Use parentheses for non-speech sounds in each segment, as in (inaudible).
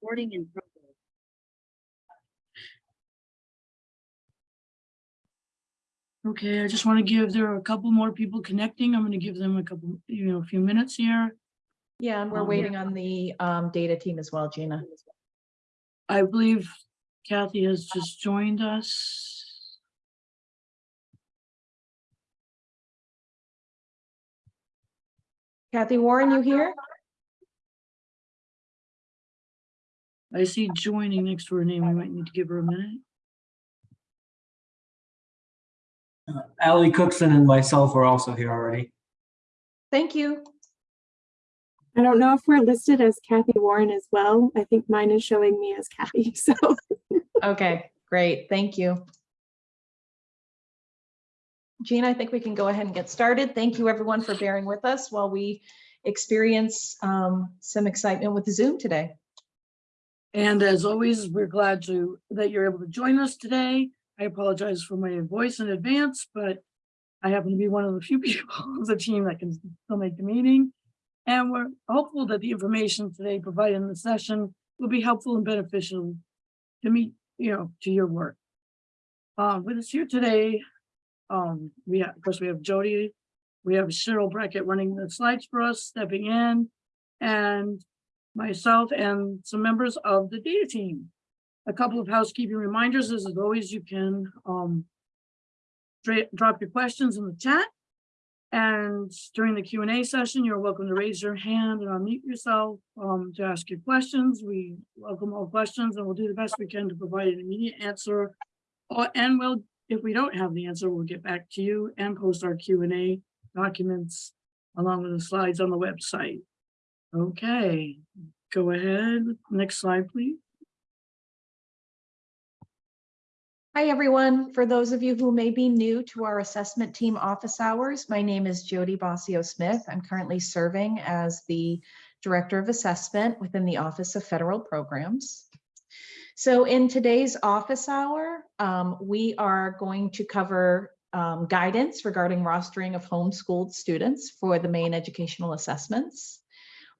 Recording in progress. Okay, I just want to give, there are a couple more people connecting. I'm going to give them a couple, you know, a few minutes here. Yeah, and we're Um, waiting on the um, data team as well, Gina. I believe Kathy has just joined us. Kathy Warren, you here? I see joining next to her name. We might need to give her a minute. Uh, Ally Cookson and myself are also here already. Thank you. I don't know if we're listed as Kathy Warren as well. I think mine is showing me as Kathy, (laughs) so. Okay, great. Thank you. Jean, I think we can go ahead and get started. Thank you, everyone, for bearing with us while we experience um, some excitement with Zoom today. And as always, we're glad to, that you're able to join us today. I apologize for my voice in advance, but I happen to be one of the few (laughs) people on the team that can still make the meeting. And we're hopeful that the information today provided in the session will be helpful and beneficial to meet, you know, to your work. Uh, with us here today, um, we have, of course, we have Jody, we have Cheryl Brackett running the slides for us, stepping in, and myself and some members of the data team. A couple of housekeeping reminders, as always, you can um drop your questions in the chat. And during the Q and A session, you're welcome to raise your hand and unmute yourself um to ask your questions. We welcome all questions and we'll do the best we can to provide an immediate answer. Or, and we'll, if we don't have the answer, we'll get back to you and post our Q and A documents along with the slides on the website. Okay, go ahead. Next slide, please. Hi, everyone. For those of you who may be new to our assessment team office hours, my name is Jody Bossio Smith. I'm currently serving as the Director of Assessment within the Office of Federal Programs. So in today's office hour, um, we are going to cover um, guidance regarding rostering of homeschooled students for the Maine educational assessments.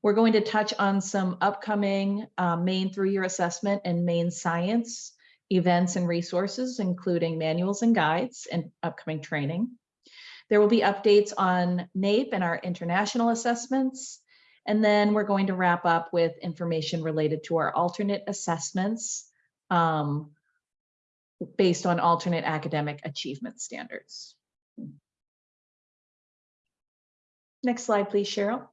We're going to touch on some upcoming uh, Maine through-year assessment and Maine science events and resources, including manuals and guides and upcoming training. There will be updates on NAEP and our international assessments. And then we're going to wrap up with information related to our alternate assessments um, based on alternate academic achievement standards. Next slide, please, Cheryl.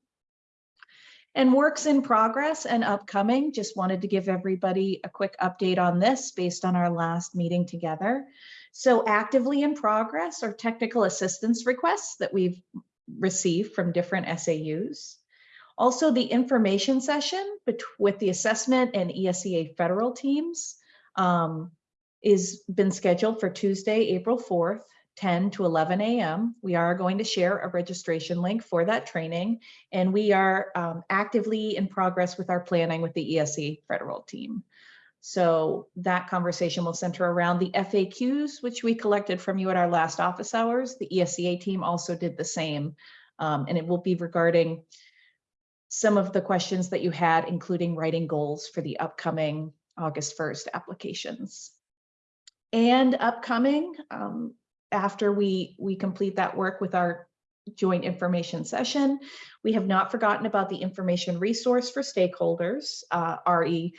And works in progress and upcoming, just wanted to give everybody a quick update on this based on our last meeting together. So actively in progress are technical assistance requests that we've received from different SAUs. Also the information session with the assessment and ESEA federal teams um, is been scheduled for Tuesday, April 4th, 10 to 11 a.m. We are going to share a registration link for that training and we are um, actively in progress with our planning with the ESEA federal team. So that conversation will center around the FAQs, which we collected from you at our last office hours. The ESEA team also did the same. um, and it will be regarding some of the questions that you had, including writing goals for the upcoming August 1st applications. And upcoming, um, after we, we complete that work with our joint information session. We have not forgotten about the information resource for stakeholders, uh, RE,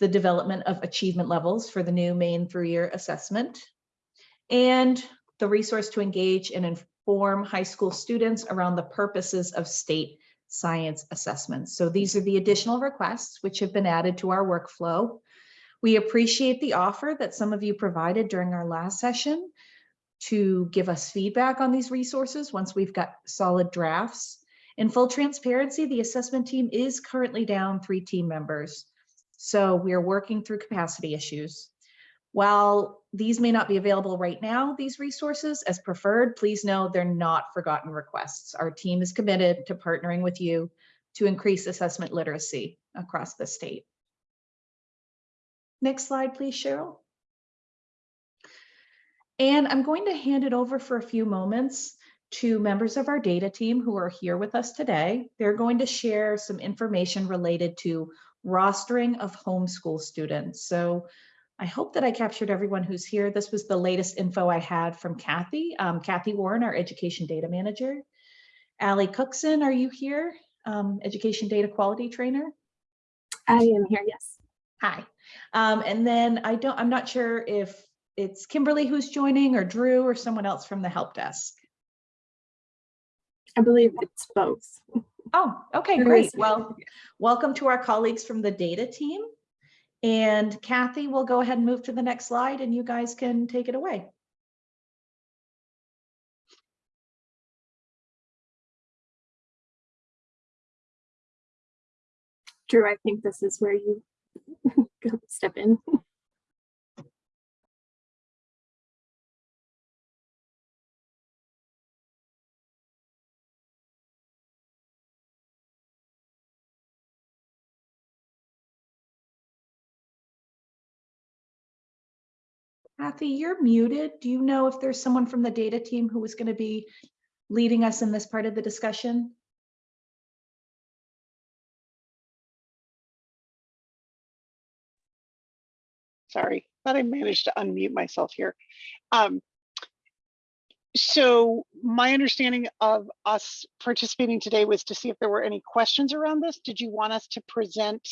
the development of achievement levels for the new Maine through-year assessment, and the resource to engage and inform high school students around the purposes of state science assessments. So these are the additional requests which have been added to our workflow. We appreciate the offer that some of you provided during our last session to give us feedback on these resources once we've got solid drafts. In full transparency, the assessment team is currently down three team members. So we are working through capacity issues. While these may not be available right now, these resources as preferred, please know they're not forgotten requests. Our team is committed to partnering with you to increase assessment literacy across the state. Next slide, please, Cheryl. And I'm going to hand it over for a few moments to members of our data team who are here with us today. They're going to share some information related to rostering of homeschool students. So I hope that I captured everyone who's here. This was the latest info I had from Kathy, um, Kathy Warren, our education data manager. Allie Cookson, are you here? Um, education data quality trainer? I am here, yes. Hi. Um, and then I don't, I'm not sure if it's Kimberly who's joining or Drew or someone else from the help desk. I believe it's both. Oh, okay, great. Well, welcome to our colleagues from the data team. And Kathy we'll go ahead and move to the next slide and you guys can take it away. Drew, I think this is where you (laughs) step in. Kathy, you're muted. Do you know if there's someone from the data team who was going to be leading us in this part of the discussion? Sorry, thought I managed to unmute myself here. Um, so my understanding of us participating today was to see if there were any questions around this. Did you want us to present,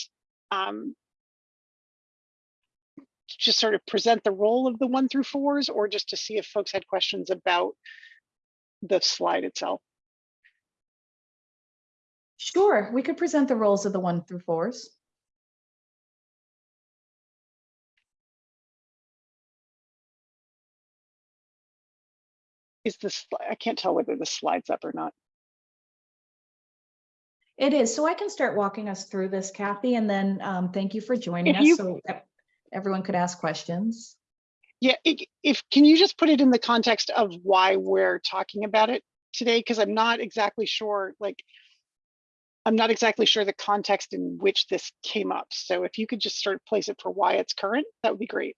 um, just sort of present the role of the one through fours or just to see if folks had questions about the slide itself? Sure, we could present the roles of the one through fours. Is this, I can't tell whether the slide's up or not. It is. So I can start walking us through this, Kathy, and then um, thank you for joining If us you- so everyone could ask questions. Yeah, i- if, can you just put it in the context of why we're talking about it today? Because I'm not exactly sure, like, I'm not exactly sure the context in which this came up. So if you could just sort of place it for why it's current, that would be great.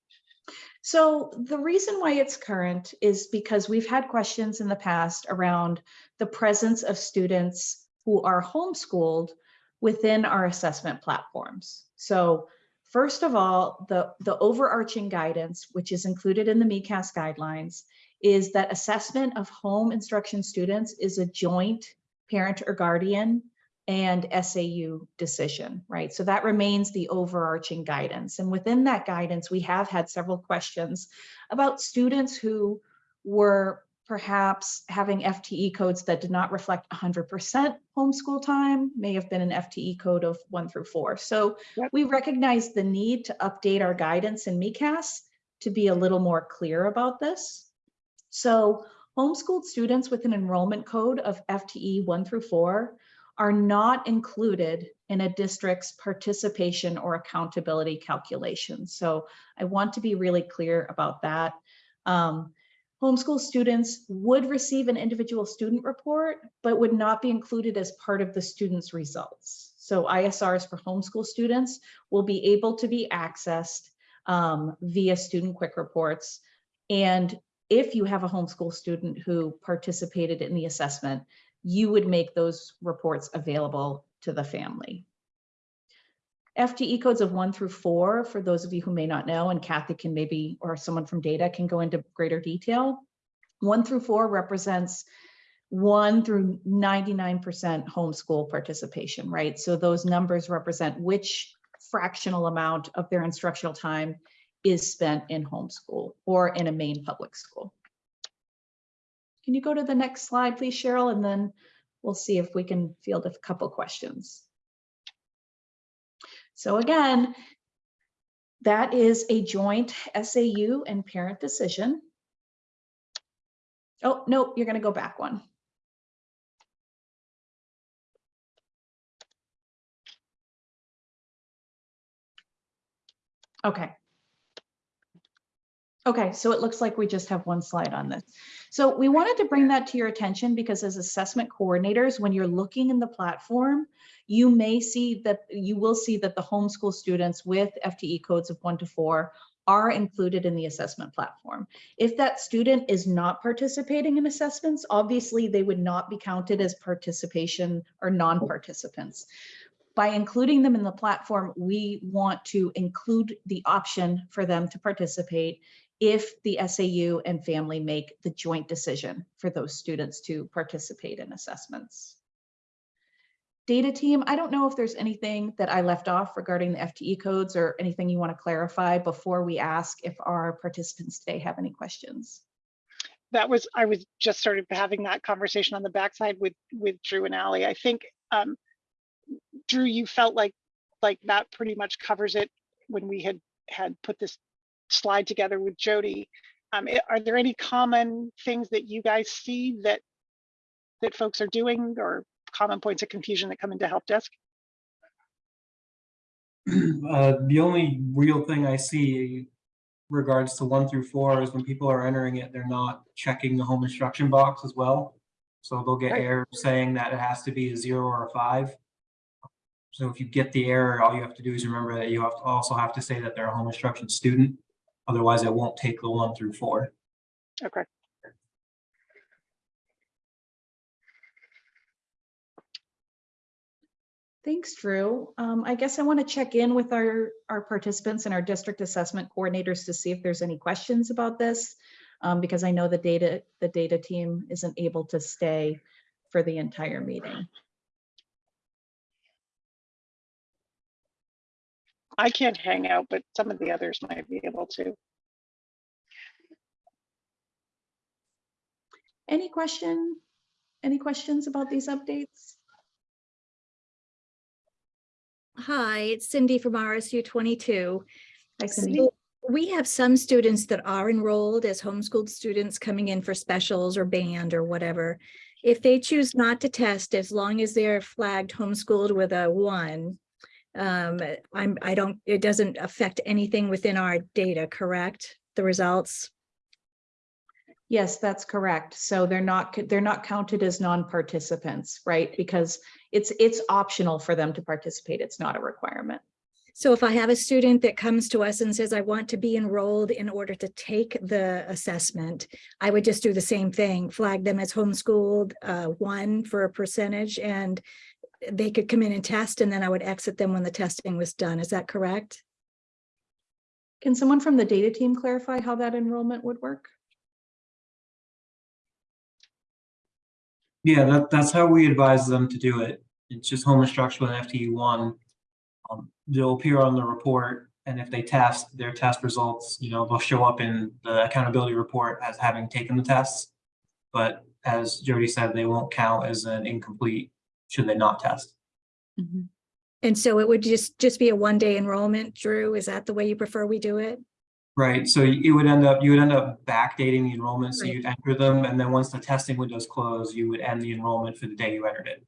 So the reason why it's current is because we've had questions in the past around the presence of students who are homeschooled within our assessment platforms. So first of all, the, the overarching guidance, which is included in the MECAS guidelines, is that assessment of home instruction students is a joint parent or guardian and SAU decision, right? So that remains the overarching guidance. And within that guidance, we have had several questions about students who were perhaps having FTE codes that did not reflect 100% homeschool time, may have been an FTE code of one through four. So Yep. we recognize the need to update our guidance in MECAS to be a little more clear about this. So homeschooled students with an enrollment code of FTE one through four are not included in a district's participation or accountability calculation. So I want to be really clear about that. Um, homeschool students would receive an individual student report, but would not be included as part of the student's results. So ISRs for homeschool students will be able to be accessed um, via student quick reports. And if you have a homeschool student who participated in the assessment, you would make those reports available to the family. FTE codes of one through four, for those of you who may not know, and Kathy can maybe, or someone from data can go into greater detail. One through four represents one through 99% homeschool participation, right? So those numbers represent which fractional amount of their instructional time is spent in homeschool or in a Maine public school. Can you go to the next slide, please, Cheryl? And then we'll see if we can field a couple questions. So again, that is a joint SAU and parent decision. Oh, no, you're going to go back one. Okay. Okay, so it looks like we just have one slide on this. So we wanted to bring that to your attention because as assessment coordinators, when you're looking in the platform, you may see that you will see that the homeschool students with FTE codes of one to four are included in the assessment platform. If that student is not participating in assessments, obviously they would not be counted as participation or non-participants. By including them in the platform, we want to include the option for them to participate if the SAU and family make the joint decision for those students to participate in assessments. Data team, I don't know if there's anything that I left off regarding the FTE codes or anything you want to clarify before we ask if our participants today have any questions. that was, I was just started having that conversation on the backside with, with Drew and Ally. I think, um, Drew, you felt like, like that pretty much covers it when we had, had put this slide together with Jody. Um, are there any common things that you guys see that, that folks are doing or common points of confusion that come into help desk? (clears throat) Uh, the only real thing I see regards to one through four is when people are entering it, they're not checking the home instruction box as well. So they'll get Right. errors saying that it has to be a zero or a five. So if you get the error, all you have to do is remember that you have to also have to say that they're a home instruction student. Otherwise, I won't take the one through four. Okay. Thanks, Drew. Um, I guess I want to check in with our, our participants and our district assessment coordinators to see if there's any questions about this. um, because I know the data, the data team isn't able to stay for the entire meeting. I can't hang out, but some of the others might be able to. Any question? Any questions about these updates? Hi, it's Cindy from RSU twenty-two. Hi, Cindy. So We have some students that are enrolled as homeschooled students coming in for specials or band or whatever. If they choose not to test, as long as they're flagged homeschooled with a one, um, I'm, I don't, it doesn't affect anything within our data, correct? The results? Yes, that's correct. So they're not, they're not counted as non-participants, right? Because it's, it's optional for them to participate. It's not a requirement. So if I have a student that comes to us and says, I want to be enrolled in order to take the assessment, I would just do the same thing, flag them as homeschooled, uh, one for a percentage, and they could come in and test, and then I would exit them when the testing was done. Is that correct? Can someone from the data team clarify how that enrollment would work? Yeah, that, that's how we advise them to do it. It's just home instruction with FTE one. Um, they'll appear on the report, and if they test, their test results, you know, they'll show up in the accountability report as having taken the tests. But as Jody said, they won't count as an incomplete should they not test. And so it would just, just be a one-day enrollment, Drew? Is that the way you prefer we do it? Right, so you would end up, you would end up backdating the enrollment, so Right. you'd enter them, and then once the testing windows close, you would end the enrollment for the day you entered it.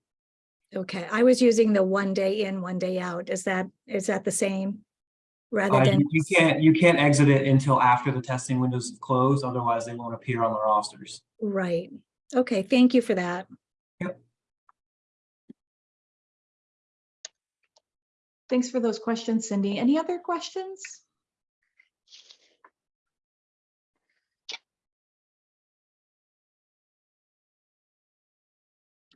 Okay, I was using the one day in, one day out. Is that, is that the same? Rather Uh, than, you, you can't, you can't exit it until after the testing windows have closed, otherwise they won't appear on the rosters. right. Okay, thank you for that. Thanks for those questions, Cindy. Any other questions?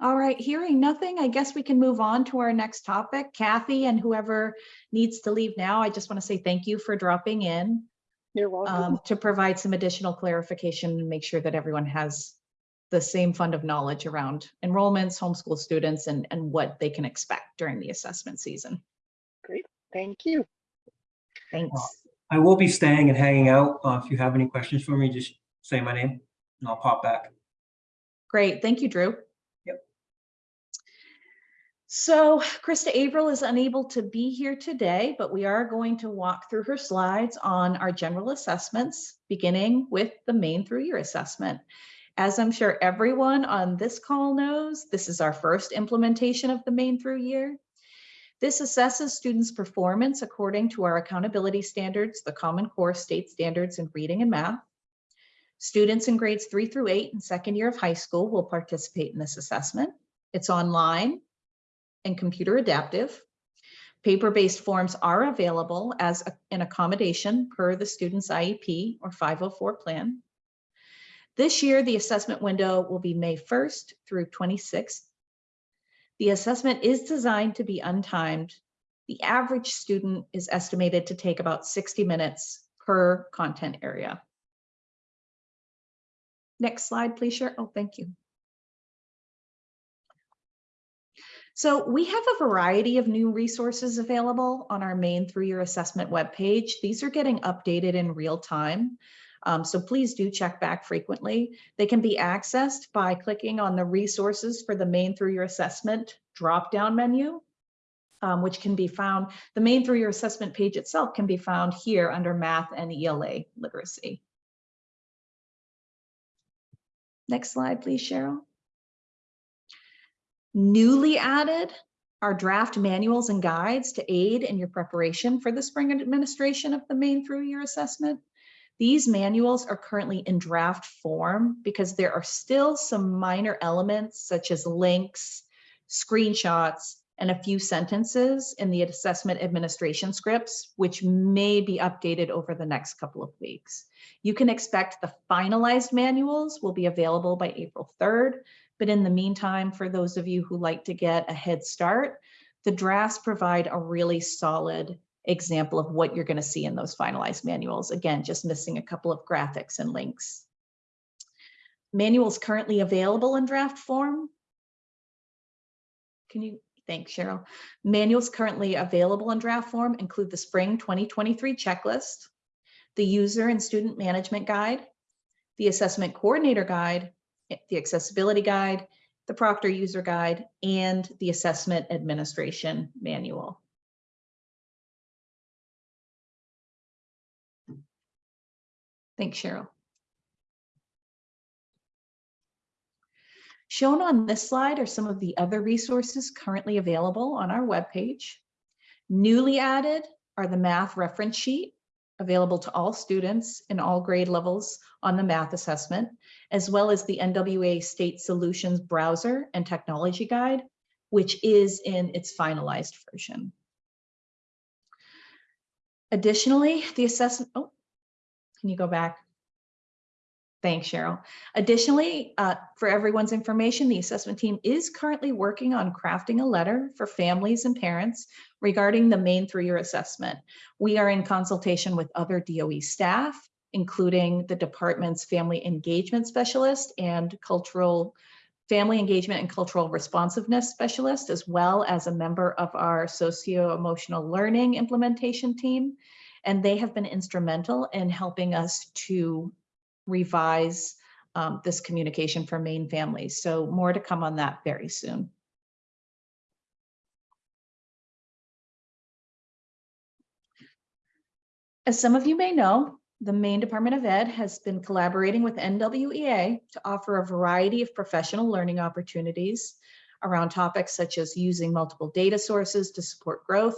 All right, hearing nothing, I guess we can move on to our next topic. Kathy and whoever needs to leave now, I just want to say thank you for dropping in You're welcome. um, to provide some additional clarification and make sure that everyone has the same fund of knowledge around enrollments, homeschool students, and, and what they can expect during the assessment season. Great, thank you. Thanks. I will be staying and hanging out. Uh, if you have any questions for me, just say my name and I'll pop back. Great, thank you, Drew. Yep. So Krista Averill is unable to be here today, but we are going to walk through her slides on our general assessments, beginning with the Maine through year assessment. As I'm sure everyone on this call knows, this is our first implementation of the Maine through year. This assesses students' performance according to our accountability standards, the Common Core state standards in reading and math. Students in grades three through eight and second year of high school will participate in this assessment. It's online and computer adaptive. Paper-based forms are available as a- an accommodation per the student's IEP or 504 plan. This year, the assessment window will be May 1st through 26th. The assessment is designed to be untimed. The average student is estimated to take about 60 minutes per content area. Next slide, please, Share. Oh, thank you. So we have a variety of new resources available on our Maine through-year assessment webpage. These are getting updated in real time. Um, so please do check back frequently. They can be accessed by clicking on the resources for the Maine through year assessment drop-down menu, um, which can be found, the Maine through year assessment page itself can be found here under math and ELA literacy. Next slide, please, Cheryl. Newly added are draft manuals and guides to aid in your preparation for the spring administration of the Maine through year assessment. These manuals are currently in draft form because there are still some minor elements such as links, screenshots, and a few sentences in the assessment administration scripts, which may be updated over the next couple of weeks. You can expect the finalized manuals will be available by April 3rd, but in the meantime, for those of you who like to get a head start, the drafts provide a really solid example of what you're going to see in those finalized manuals. Again, just missing a couple of graphics and links. Manuals currently available in draft form. Can you, thanks Cheryl. Manuals currently available in draft form include the spring 2023 checklist, the user and student management guide, the assessment coordinator guide, the accessibility guide, the Proctor user guide, and the assessment administration manual. Thanks, Cheryl. Shown on this slide are some of the other resources currently available on our webpage. Newly added are the math reference sheet available to all students in all grade levels on the math assessment, as well as the NWEA State Solutions browser and technology guide, which is in its finalized version. Additionally, the assessment, oh, can you go back? Thanks, Cheryl. Additionally, uh, for everyone's information, the assessment team is currently working on crafting a letter for families and parents regarding the Maine through-year assessment. We are in consultation with other DOE staff, including the department's family engagement specialist and cultural family engagement and cultural responsiveness specialist, as well as a member of our socio-emotional learning implementation team. And they have been instrumental in helping us to revise um, this communication for Maine families. So more to come on that very soon. As some of you may know, the Maine Department of Ed has been collaborating with NWEA to offer a variety of professional learning opportunities around topics such as using multiple data sources to support growth,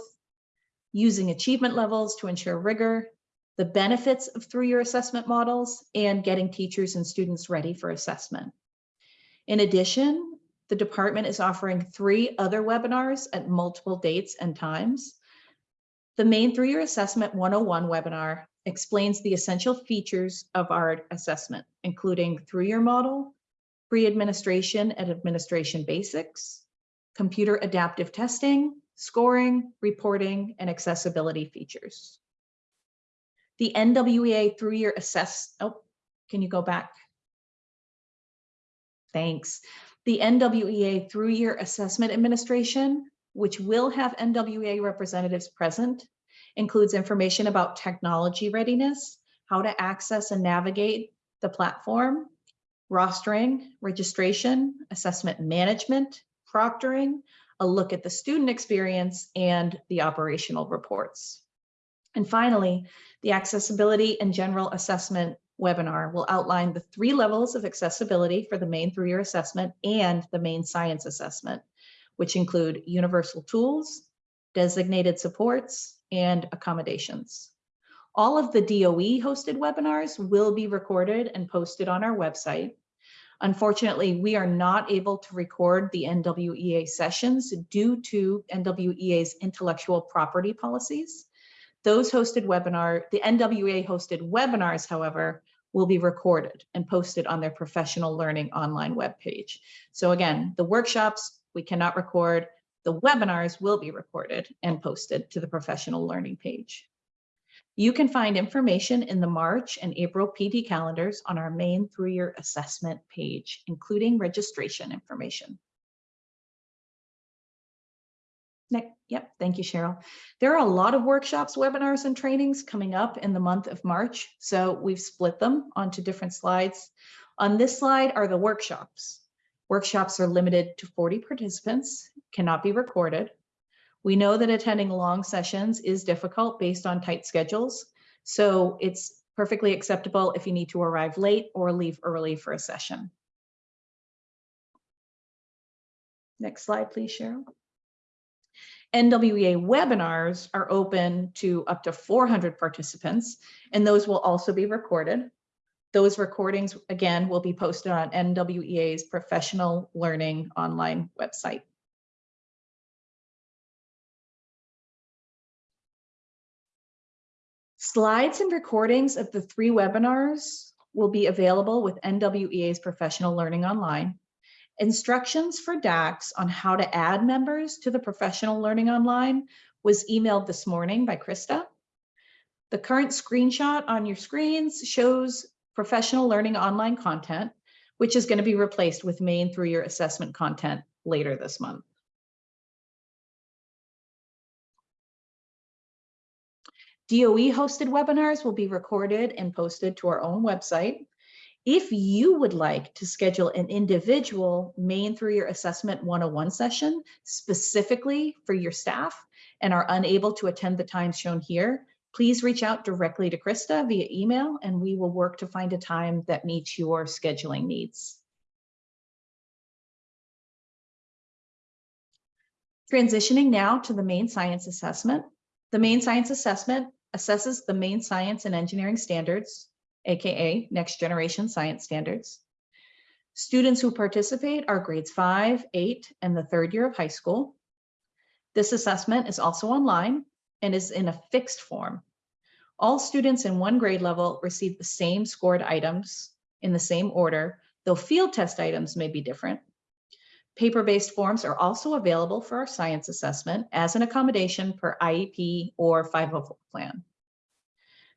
using achievement levels to ensure rigor, the benefits of through-year assessment models, and getting teachers and students ready for assessment. In addition, the department is offering three other webinars at multiple dates and times. The Maine through-year assessment 101 webinar explains the essential features of our assessment, including through-year model, pre-administration and administration basics, computer adaptive testing, scoring, reporting, and accessibility features. The NWEA through-year assess, oh, can you go back? Thanks. The NWEA through-year assessment administration, which will have NWEA representatives present, includes information about technology readiness, how to access and navigate the platform, rostering, registration, assessment management, proctoring, a look at the student experience, and the operational reports. And finally, the accessibility and general assessment webinar will outline the three levels of accessibility for the Maine through-year assessment and the Maine science assessment, which include universal tools, designated supports, and accommodations. All of the DOE hosted webinars will be recorded and posted on our website. Unfortunately, we are not able to record the NWEA sessions due to NWEA's intellectual property policies. Those hosted webinar, the NWEA hosted webinars, however, will be recorded and posted on their professional learning online webpage. So again, the workshops We cannot record. The webinars will be recorded and posted to the professional learning page. You can find information in the March and April PD calendars on our Maine through-year assessment page, including registration information. Next, yep, thank you, Cheryl. There are a lot of workshops, webinars, and trainings coming up in the month of March, so we've split them onto different slides. On this slide are the workshops. Workshops are limited to 40 participants, cannot be recorded. We know that attending long sessions is difficult based on tight schedules, so it's perfectly acceptable if you need to arrive late or leave early for a session. Next slide, please, Cheryl. NWEA webinars are open to up to 400 participants, and those will also be recorded. Those recordings, again, will be posted on NWEA's Professional Learning online website. Slides and recordings of the three webinars will be available with NWEA's Professional Learning Online. Instructions for DACs on how to add members to the Professional Learning Online was emailed this morning by Krista. The current screenshot on your screens shows Professional Learning Online content, which is going to be replaced with Maine through year assessment content later this month. DOE hosted webinars will be recorded and posted to our own website. If you would like to schedule an individual Maine through-year assessment 101 session specifically for your staff and are unable to attend the times shown here, please reach out directly to Krista via email and we will work to find a time that meets your scheduling needs. Transitioning now to the Maine science assessment. The Maine science assessment assesses the Maine science and engineering standards, AKA next generation science standards. Students who participate are grades five, eight, and the third year of high school. This assessment is also online and is in a fixed form. All students in one grade level receive the same scored items in the same order, though field test items may be different. Paper-based forms are also available for our science assessment as an accommodation per IEP or 504 plan.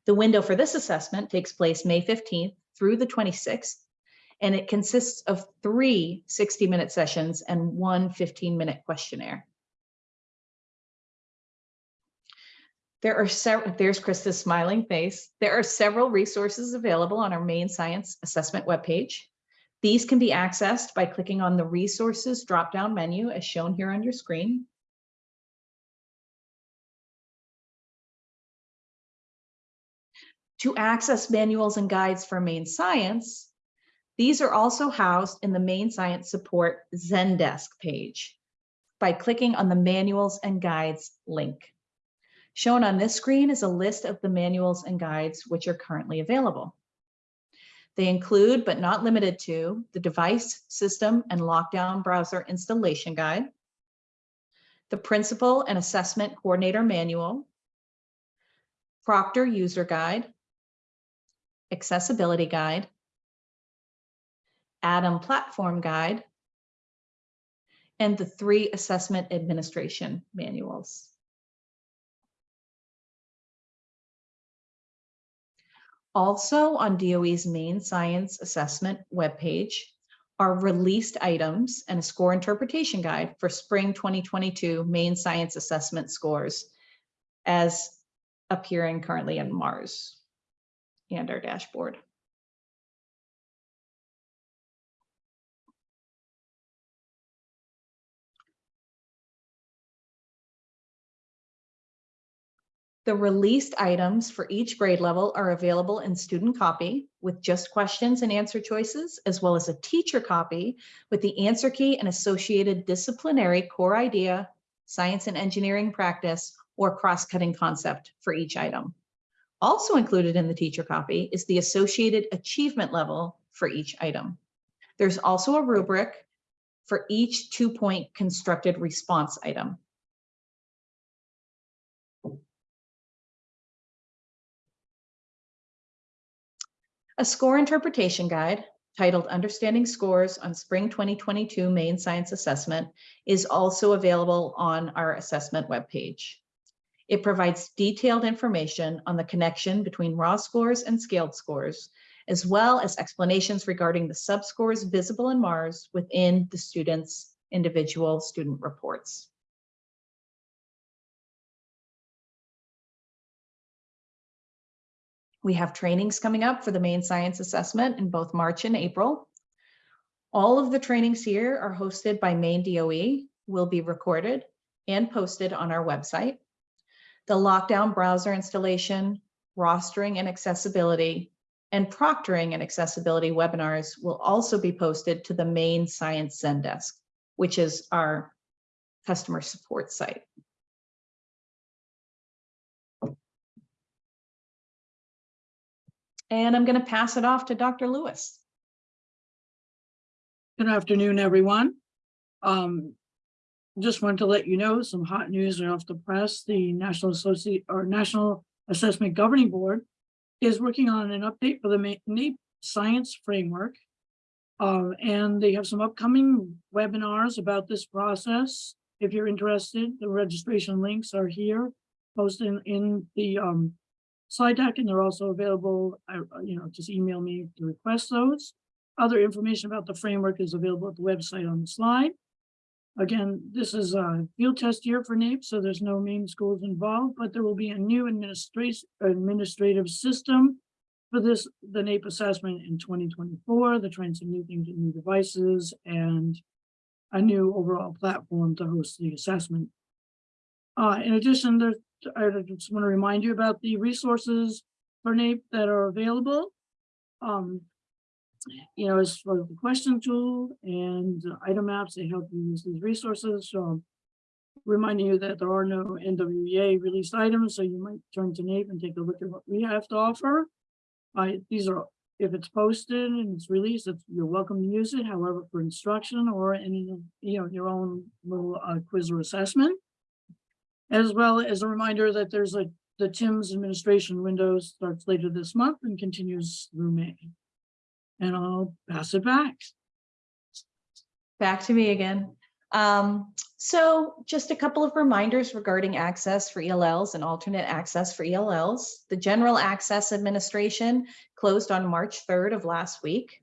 The window for this assessment takes place May 15th through the 26th, and it consists of three 60-minute sessions and one 15-minute questionnaire. There are several, there's Krista's smiling face. There are several resources available on our Maine science assessment webpage. These can be accessed by clicking on the resources drop-down menu as shown here on your screen. To access manuals and guides for Maine science, these are also housed in the Maine science support Zendesk page by clicking on the manuals and guides link. Shown on this screen is a list of the manuals and guides which are currently available. They include, but not limited to, the device, system, and lockdown browser installation guide, the principal and assessment coordinator manual, Proctor user guide, accessibility guide, Atom platform guide, and the three assessment administration manuals. Also on DOE's Maine science assessment webpage are released items and a score interpretation guide for spring 2022 Maine science assessment scores as appearing currently in Mars and our dashboard. The released items for each grade level are available in student copy with just questions and answer choices, as well as a teacher copy with the answer key and associated disciplinary core idea, science and engineering practice, or cross-cutting concept for each item. Also included in the teacher copy is the associated achievement level for each item. There's also a rubric for each two-point constructed response item. A score interpretation guide titled Understanding Scores on Spring 2022 Maine Science Assessment is also available on our assessment webpage. It provides detailed information on the connection between raw scores and scaled scores, as well as explanations regarding the subscores visible in Mars within the student's individual student reports. We have trainings coming up for the main science assessment in both March and April. All of the trainings here are hosted by Maine DOE, will be recorded and posted on our website. The lockdown browser installation, rostering and accessibility, and proctoring and accessibility webinars will also be posted to the Maine Science Zendesk, which is our customer support site. And I'm going to pass it off to Dr. Lewis. Good afternoon, everyone. Um, just wanted to let you know some hot news right off the press. The National Associate or National Assessment Governing Board is working on an update for the NAEP Science Framework. Um, and they have some upcoming webinars about this process. If you're interested, the registration links are here, posted in, in the um slide deck, and they're also available, uh, you know, just email me to request those. Other information about the framework is available at the website on the slide. Again, this is a field test year for NAEP, so there's no Maine schools involved, but there will be a new administrative system for this, the NAEP assessment in 2024. They're trying some new things with new devices and a new overall platform to host the assessment. Uh, in addition, there's, I just want to remind you about the resources for NAEP that are available. Um, you know, as for the question tool and item maps, they help you use these resources. So reminding you that there are no NWEA released items, so you might turn to NAEP and take a look at what we have to offer. I, these are, if it's posted and it's released, it's, you're welcome to use it, however, for instruction or any, you know, your own little uh, quiz or assessment. As well as a reminder that there's a, the TIMSS administration window starts later this month and continues through May. And I'll pass it back. Back to me again. Um, so just a couple of reminders regarding access for ELLs and alternate access for ELLs. The General Access Administration closed on March 3rd of last week.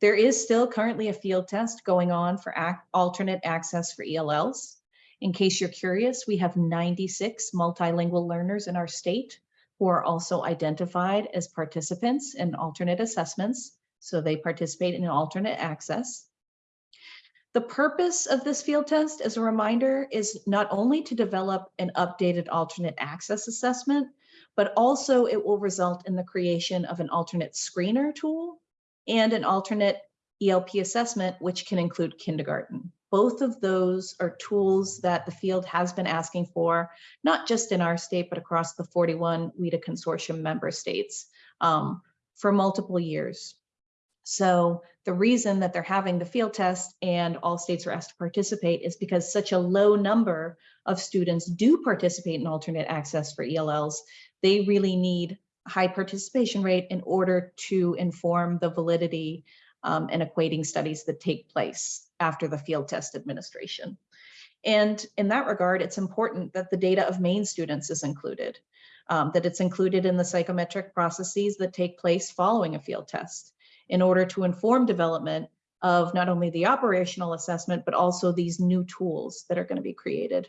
There is still currently a field test going on for alternate access for ELLs. In case you're curious, we have 96 multilingual learners in our state who are also identified as participants in alternate assessments. So they participate in alternate access. The purpose of this field test, as a reminder, is not only to develop an updated alternate access assessment, but also it will result in the creation of an alternate screener tool and an alternate ELP assessment, which can include kindergarten. Both of those are tools that the field has been asking for, not just in our state, but across the 41 WIDA consortium member states um, for multiple years. So the reason that they're having the field test and all states are asked to participate is because such a low number of students do participate in alternate access for ELLs. They really need high participation rate in order to inform the validity um, and equating studies that take place after the field test administration. And in that regard, it's important that the data of Maine students is included, um, that it's included in the psychometric processes that take place following a field test in order to inform development of not only the operational assessment, but also these new tools that are going to be created.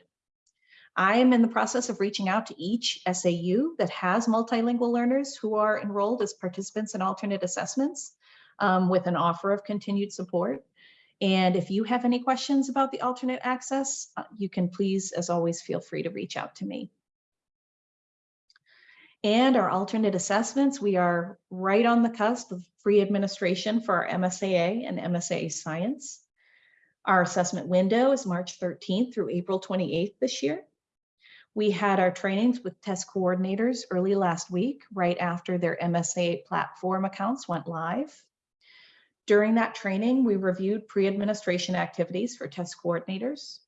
I am in the process of reaching out to each SAU that has multilingual learners who are enrolled as participants in alternate assessments um, with an offer of continued support. And if you have any questions about the alternate access, uh, you can please, as always, feel free to reach out to me. And our alternate assessments, we are right on the cusp of free administration for our MSAA and MSAA Science. Our assessment window is March 13th through April 28th this year. We had our trainings with test coordinators early last week, right after their MSAA platform accounts went live. During that training, we reviewed pre-administration activities for test coordinators.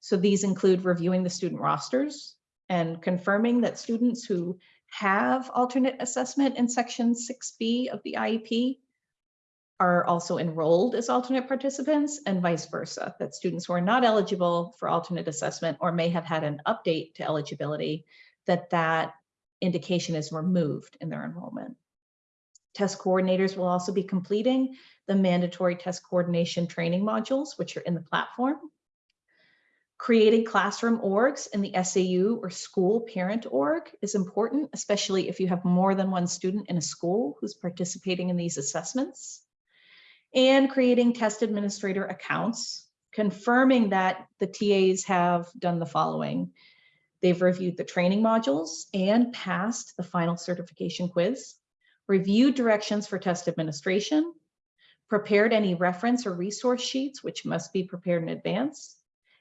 So these include reviewing the student rosters and confirming that students who have alternate assessment in section 6B of the IEP are also enrolled as alternate participants and vice versa, that students who are not eligible for alternate assessment or may have had an update to eligibility, that that indication is removed in their enrollment. Test coordinators will also be completing the mandatory test coordination training modules, which are in the platform. Creating classroom orgs in the SAU or school parent org is important, especially if you have more than one student in a school who's participating in these assessments. And creating test administrator accounts, confirming that the TAs have done the following. They've reviewed the training modules and passed the final certification quiz, reviewed directions for test administration, prepared any reference or resource sheets, which must be prepared in advance,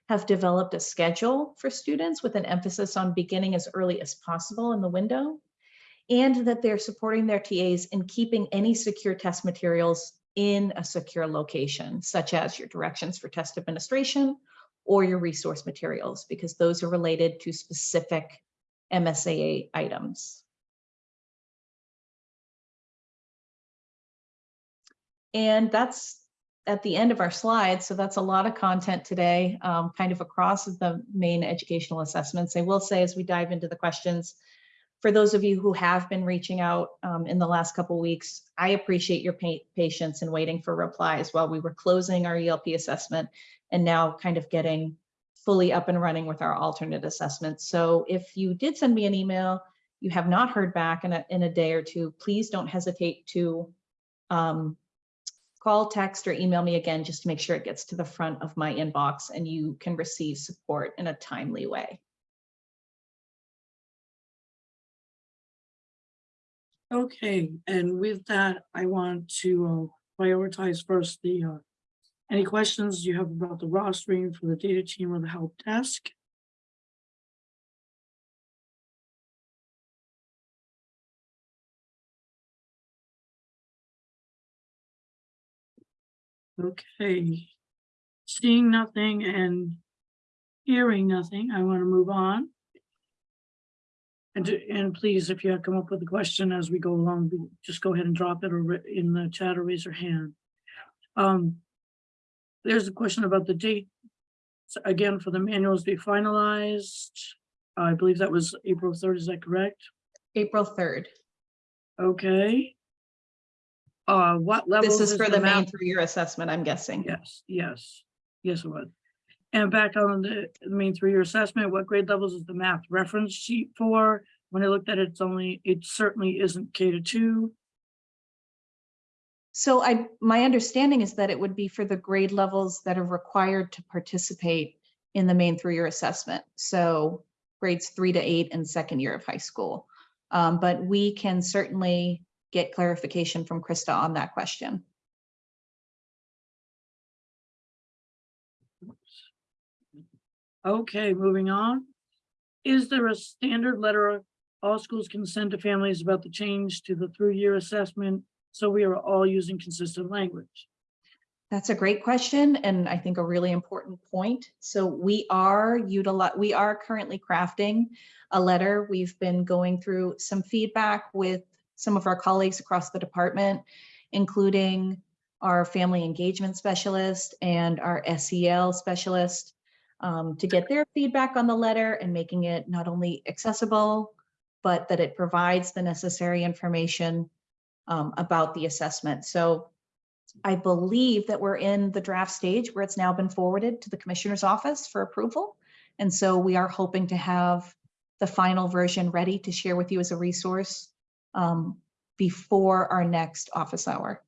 have developed a schedule for students with an emphasis on beginning as early as possible in the window, and that they're supporting their TAs in keeping any secure test materials in a secure location, such as your directions for test administration or your resource materials, because those are related to specific MSAA items. And that's at the end of our slides. So that's a lot of content today, um, kind of across the Maine educational assessments. I will say as we dive into the questions, for those of you who have been reaching out um, in the last couple weeks, I appreciate your pa patience and waiting for replies while we were closing our ELP assessment and now kind of getting fully up and running with our alternate assessments. So if you did send me an email, you have not heard back in a, in a day or two, please don't hesitate to um, call, text, or email me again just to make sure it gets to the front of my inbox and you can receive support in a timely way. Okay, and with that, I want to uh, prioritize first the, uh, any questions you have about the rostering for the data team or the help desk? Okay, seeing nothing and hearing nothing, I want to move on. And, to- and please, if you have come up with a question as we go along, just go ahead and drop it or in the chat or raise your hand. Um, there's a question about the date. So Again, for the manuals to be finalized. I believe that was April third, is that correct? April 3rd. Okay. Uh, what levels? This is for the Maine through-year assessment, I'm guessing. Yes, yes, yes, it was. And back on the, the Maine through-year assessment, what grade levels is the math reference sheet for? When I looked at it, it's only, it certainly isn't K to two. So I, my understanding is that it would be for the grade levels that are required to participate in the Maine through-year assessment. So grades three to eight and second year of high school. Um, but we can certainly get clarification from Krista on that question. Okay, moving on. Is there a standard letter all schools can send to families about the change to the through-year assessment? So we are all using consistent language. That's a great question and I think a really important point. So we are utilize, we are currently crafting a letter. We've been going through some feedback with some of our colleagues across the department, including our family engagement specialist and our SEL specialist um, to get their feedback on the letter and making it not only accessible, but that it provides the necessary information um, about the assessment. So I believe that we're in the draft stage where it's now been forwarded to the commissioner's office for approval. And so we are hoping to have the final version ready to share with you as a resource um, before our next office hour.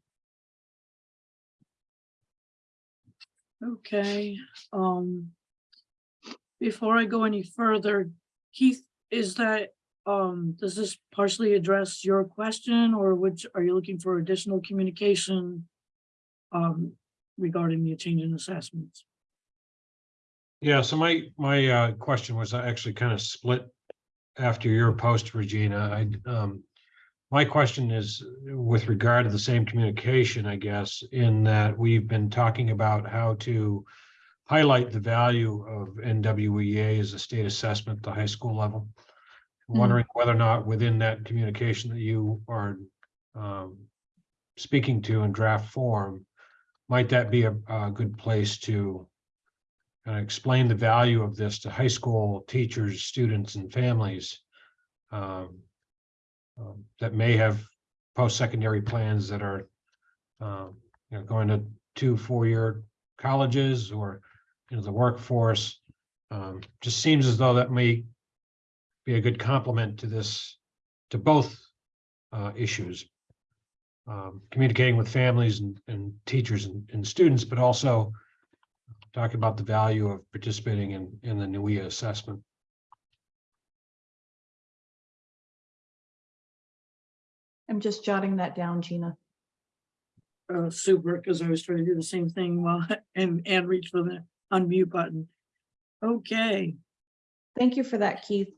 Okay, um. Before I go any further, Keith, is that, um, does this partially address your question or which, are you looking for additional communication? Um, regarding the change in assessments? Yeah, so my, my uh, question was actually kind of split after your post, Regina. I, um, my question is with regard to the same communication, I guess, in that we've been talking about how to highlight the value of NWEA as a state assessment at the high school level. I'm Mm. Wondering whether or not within that communication that you are um, speaking to in draft form, might that be a, a good place to kind of explain the value of this to high school teachers, students, and families um, um, that may have post-secondary plans that are um, you know, going to two, four-year colleges or, you know, the workforce. Um, just seems as though that may be a good complement to this, to both uh, issues. Um, communicating with families and, and teachers and, and students, but also talking about the value of participating in, in the NWEA assessment. I'm just jotting that down, Gina. Uh, super, because I was trying to do the same thing while, (laughs) and, and reach for the unmute button. Okay, Thank you for that, Keith.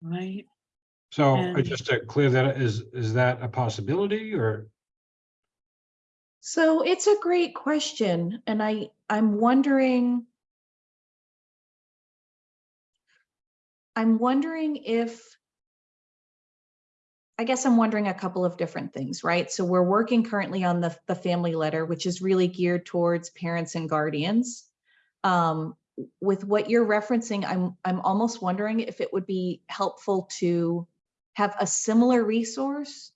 right, So And- just to clear that, is, is that a possibility or? So it's a great question, and I, I'm wondering. I'm wondering if. I guess I'm wondering a couple of different things, right? So we're working currently on the, the family letter, which is really geared towards parents and guardians. Um, with what you're referencing, I'm, I'm almost wondering if it would be helpful to have a similar resource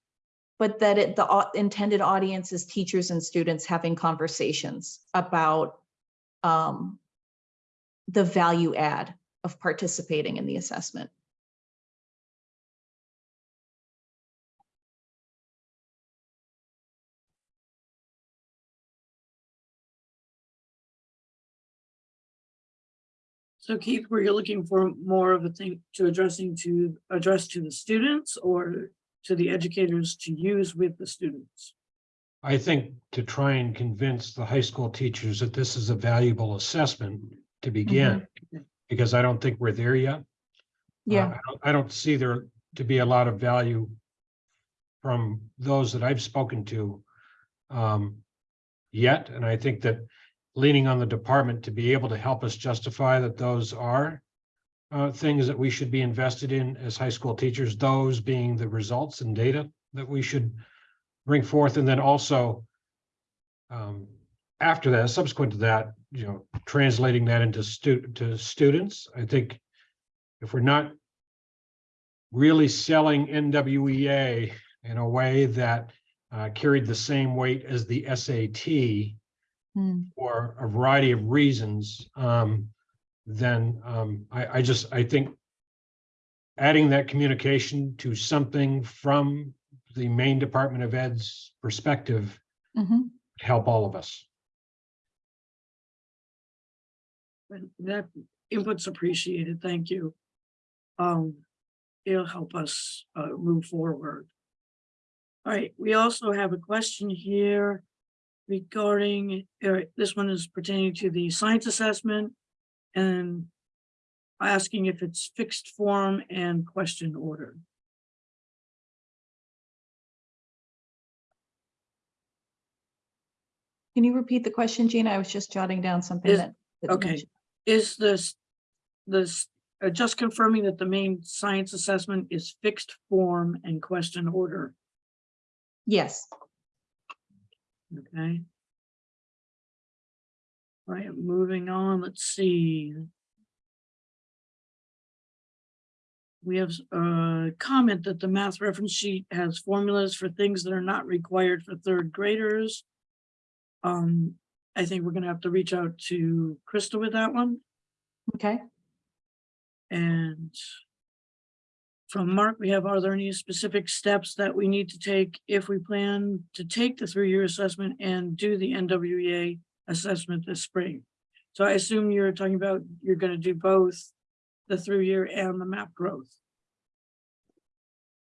but that it, the intended audience is teachers and students having conversations about um, the value add of participating in the assessment. So Keith, were you looking for more of a thing to addressing to, address to the students or to the educators to use with the students? I think to try and convince the high school teachers that this is a valuable assessment to begin, because I don't think we're there yet. Uh, Yeah, I don't- I don't see there to be a lot of value from those that I've spoken to um, yet, and I think that leaning on the department to be able to help us justify that those are uh, things that we should be invested in as high school teachers, those being the results and data that we should bring forth, and then also um, after that, subsequent to that, you know, translating that into stu- to students, I think if we're not really selling NWEA in a way that uh, carried the same weight as the SAT Hmm. for a variety of reasons, um, then um, I, I just, I think adding that communication to something from the Maine Department of Ed's perspective Mhm. help all of us. That input's appreciated, thank you. Um, it'll help us uh move forward. All right, we also have a question here regarding, this one is pertaining to the science assessment and asking if it's fixed form and question order. Can you repeat the question, Gina? I was just jotting down something Is- that. that okay. mentioned. Is this, this, uh, just confirming that the Maine science assessment is fixed form and question order, Yes, okay? All right, moving on, let's see. We have a comment that the math reference sheet has formulas for things that are not required for third graders. Um, I think we're gonna have to reach out to Krista with that one. okay. And from Mark, we have, are there any specific steps that we need to take if we plan to take the through-year assessment and do the NWEA assessment this spring? So I assume you're talking about, you're gonna do both the through-year and the map growth.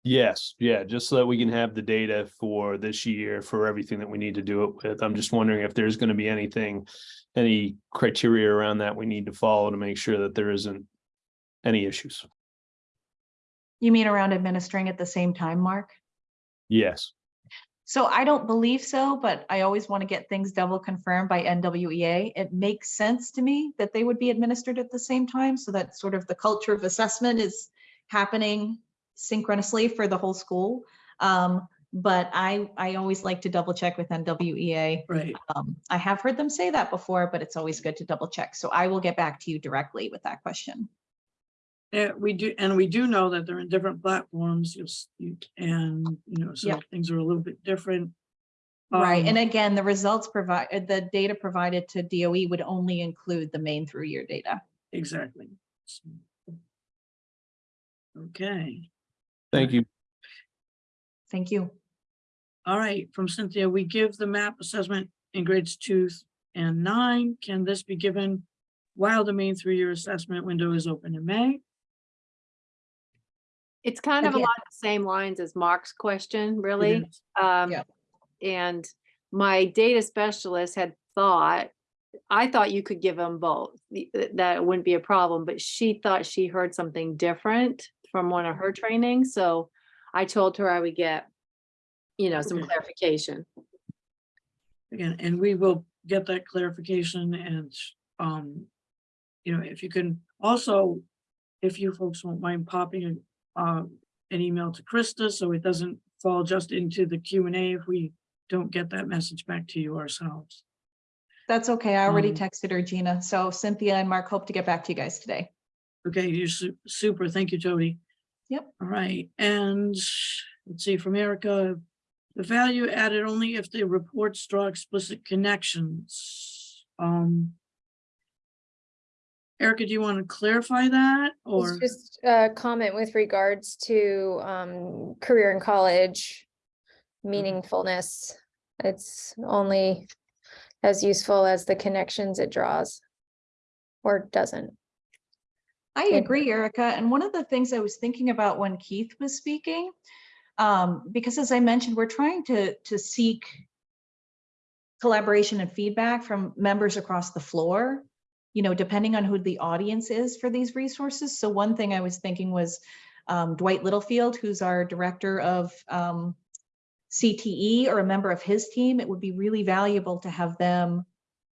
Yes, yeah, just so that we can have the data for this year for everything that we need to do it with. I'm just wondering if there's gonna be anything, any criteria around that we need to follow to make sure that there isn't any issues. You mean around administering at the same time, Mark? Yes, So I don't believe so, but I always want to get things double confirmed by NWEA. It makes sense to me that they would be administered at the same time, so that sort of the culture of assessment is happening synchronously for the whole school. Um, but I, I always like to double check with NWEA. Right. Um, I have heard them say that before, but it's always good to double check. So I will get back to you directly with that question. Yeah, we do, and we do know that they're in different platforms, you'll, you, and, you know, so Yep. things are a little bit different. Right, and Um, again, the results provide, uh, the data provided to DOE would only include the Maine through year data. Exactly. So- Okay, Thank you. Thank you. all right, from Cynthia, we give the map assessment in grades two and nine. Can this be given while the Maine through-year assessment window is open in May? It's kind of Again- along the same lines as Mark's question, really. Is. Um, Yeah. and my data specialist had thought, I thought you could give them both, that it wouldn't be a problem, but she thought she heard something different from one of her trainings, so I told her I would get, you know, some Okay. clarification. Again, and we will get that clarification and, um, you know, if you can also, if you folks won't mind popping, uh, an email to Krista, so it doesn't fall just into the Q and A if we don't get that message back to you ourselves. That's okay. I already Um, texted her, Gina. So Cynthia and Mark hope to get back to you guys today. Okay, you're su- super. Thank you, Jody. Yep. All right, and let's see, from Erica, the value added only if the reports draw explicit connections. Um. Erica, do you want to clarify that or? It's just a comment with regards to um career in college meaningfulness. It's only as useful as the connections it draws. Or doesn't. I agree, Erica. And one of the things I was thinking about when Keith was speaking, um, because as I mentioned, we're trying to, to seek collaboration and feedback from members across the floor, you know, depending on who the audience is for these resources. So one thing I was thinking was um, Dwight Littlefield, who's our director of um, CTE or a member of his team, it would be really valuable to have them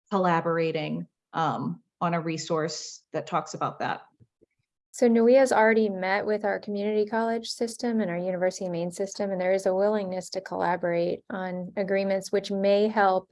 collaborating um, on a resource that talks about that. So NWEA NWEA's already met with our community college system and our university Maine system, and there is a willingness to collaborate on agreements which may help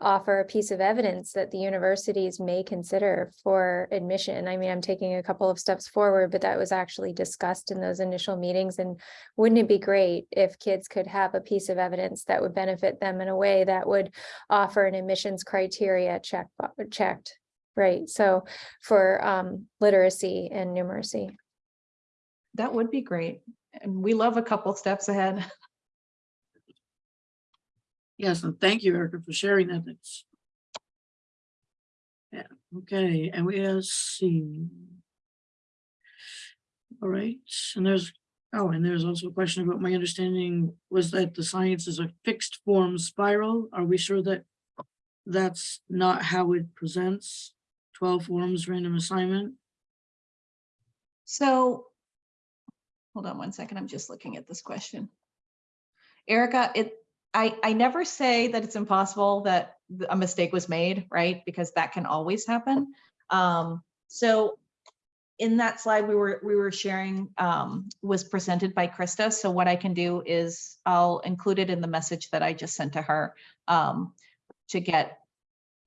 offer a piece of evidence that the universities may consider for admission. I mean, I'm taking a couple of steps forward, but that was actually discussed in those initial meetings. And wouldn't it be great if kids could have a piece of evidence that would benefit them in a way that would offer an admissions criteria check, checked? Right, so for um literacy and numeracy. That would be great. And we love a couple steps ahead. (laughs) Yes, and thank you, Erica, for sharing that. That's. Yeah, okay, and we have seen. All right, and there's, oh, and there's also a question about my understanding was that the science is a fixed form spiral. Are we sure that that's not how it presents? Twelve forms, random assignment? So, hold on one second, I'm just looking at this question. Erica, it, I, I never say that it's impossible that a mistake was made, right? Because that can always happen. Um, so in that slide we were, we were sharing, um, was presented by Krista. So what I can do is I'll include it in the message that I just sent to her, um, to get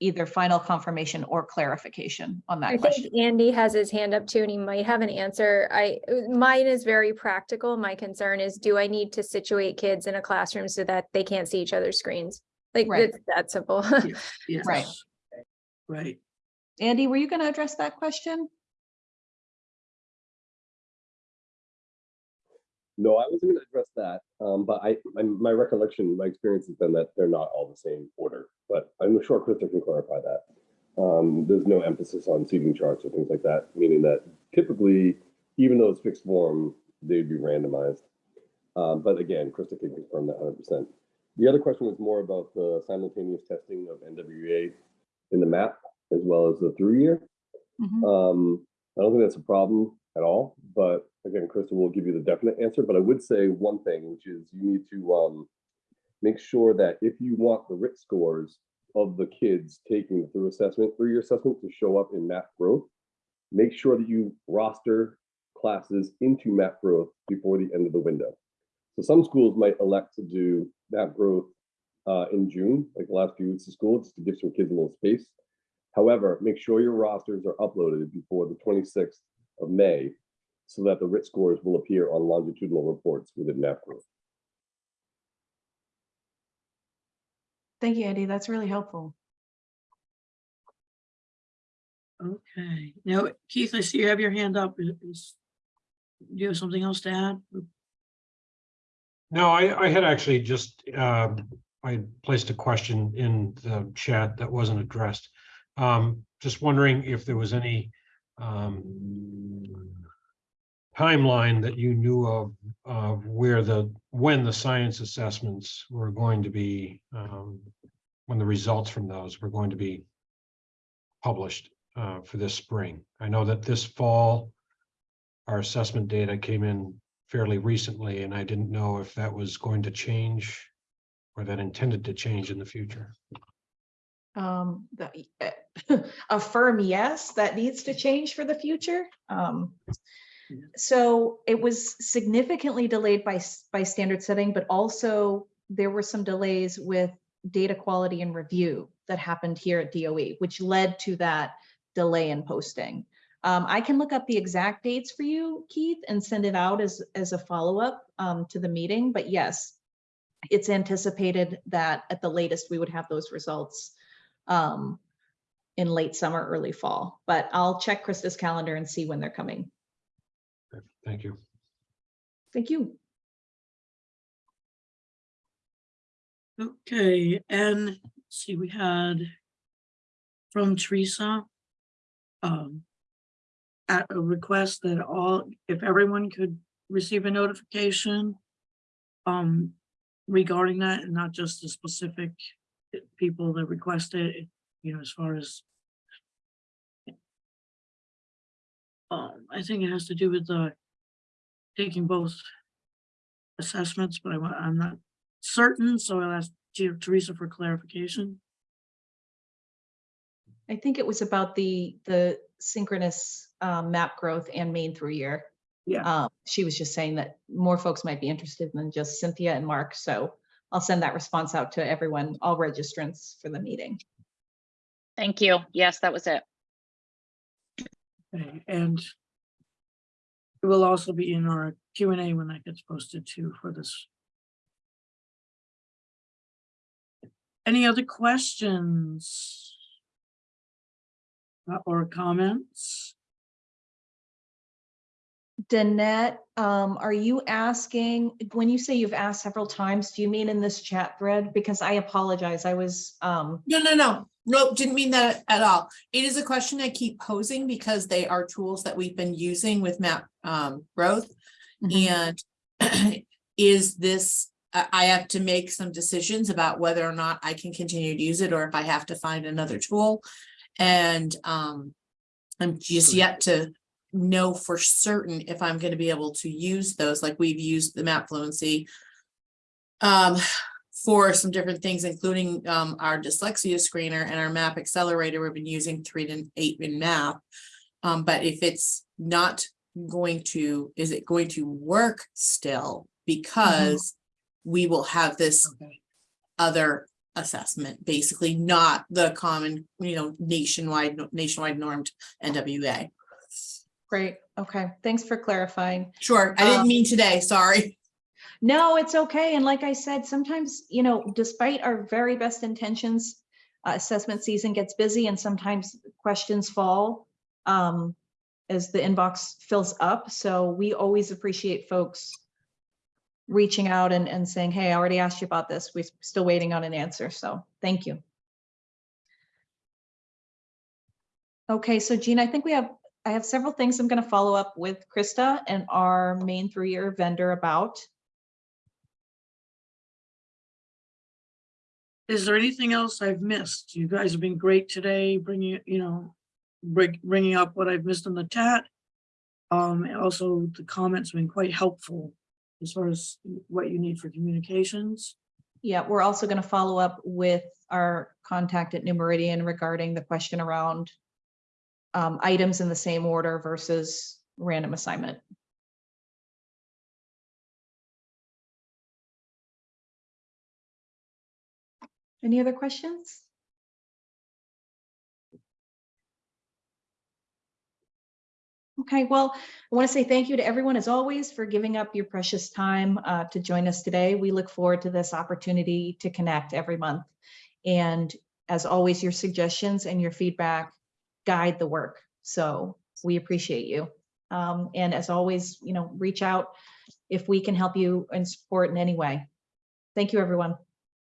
either final confirmation or clarification on I that question. think Andy has his hand up too, and he might have an answer. I, mine is very practical. My concern is, do I need to situate kids in a classroom so that they can't see each other's screens? Like, Right. it's that simple. (laughs) Yes. Right. Right, Andy, were you going to address that question? No, I wasn't going to address that, but I, my, my recollection, my experience has been that they're not all the same order, but I'm sure Krista can clarify that. Um, there's no emphasis on seating charts or things like that, meaning that typically, even though it's fixed form, they'd be randomized. Um, but again, Krista can confirm that hundred percent. The other question was more about the simultaneous testing of NWEA in the map as well as the through year. Mhm. Um, I don't think that's a problem at all, but again, Krista will give you the definite answer, but I would say one thing, which is you need to, um, make sure that if you want the RIT scores of the kids taking the through assessment, through your assessment to show up in MAP Growth, make sure that you roster classes into MAP Growth before the end of the window. So some schools might elect to do MAP Growth uh, in June, like the last few weeks of school, just to give some kids a little space. However, make sure your rosters are uploaded before the 26th of May so that the RIT scores will appear on longitudinal reports within map. Thank you, Andy. That's really helpful. Okay, now Keith, I see you have your hand up. Is- is- Do you have something else to add? No, I, I had actually just, um, I placed a question in the chat that wasn't addressed. Um, just wondering if there was any, um, timeline that you knew of, of where the, when the science assessments were going to be, um, when the results from those were going to be published, uh, for this spring. I know that this fall, our assessment data came in fairly recently, and I didn't know if that was going to change or that intended to change in the future. Um, the, (laughs) a firm yes, that needs to change for the future. Um, so it was significantly delayed by, by standard setting, but also there were some delays with data quality and review that happened here at DOE, which led to that delay in posting. Um, I can look up the exact dates for you, Keith, and send it out as, as a follow-up um, to the meeting, but yes, it's anticipated that at the latest, we would have those results um, in late summer, early fall, but I'll check Krista's calendar and see when they're coming. Thank you. Thank you. Okay, and let's see, we had from Teresa. Um. At a request that all, if everyone could receive a notification. Um, regarding that and not just the specific people that requested, it, you know, as far as. Um, I think it has to do with the taking both assessments, but I, I'm not certain, so I'll ask Ter- Teresa for clarification. I think it was about the, the synchronous um, map growth and Maine through year. Yeah. Um, She was just saying that more folks might be interested than just Cynthia and Mark, so I'll send that response out to everyone, all registrants for the meeting. Thank you. Yes, that was it. Okay, and it will also be in our Q and A when that gets posted too for this. Any other questions? Uh, Or comments? Danette, um, are you asking, when you say you've asked several times, do you mean in this chat thread? Because I apologize, I was, um, No, no, no, no, didn't mean that at all. It is a question I keep posing because they are tools that we've been using with map um growth. Mhm. And (clears throat) is this, I have to make some decisions about whether or not I can continue to use it or if I have to find another tool. And um, I'm just yet to know for certain if I'm gonna be able to use those, like we've used the map fluency. Um, for some different things, including um our dyslexia screener and our map accelerator, we've been using three to eight in math. Um, but if it's not going to, is it going to work still? Because we will have this Okay. other assessment, basically not the common, you know, nationwide, nationwide normed NWEA. great, okay, thanks for clarifying. Sure, I didn't Um, mean today, sorry. No, it's okay. And like I said, sometimes, you know, despite our very best intentions, uh, assessment season gets busy and sometimes questions fall um, as the inbox fills up. So we always appreciate folks reaching out and, and saying, hey, I already asked you about this. We're still waiting on an answer. So thank you. Okay, so Gina, I think we have, I have several things I'm going to follow up with Krista and our Maine through-year vendor about. Is there anything else I've missed? You guys have been great today, bringing, you know, bring, bringing up what I've missed in the chat. Um, and also the comments have been quite helpful as far as what you need for communications. Yeah, we're also going to follow up with our contact at New Meridian regarding the question around um, items in the same order versus random assignment. Any other questions? Okay, well, I want to say thank you to everyone as always for giving up your precious time uh, to join us today. We look forward to this opportunity to connect every month. And as always, your suggestions and your feedback guide the work. So we appreciate you. Um, and as always, you know, reach out if we can help you and support in any way. Thank you, everyone.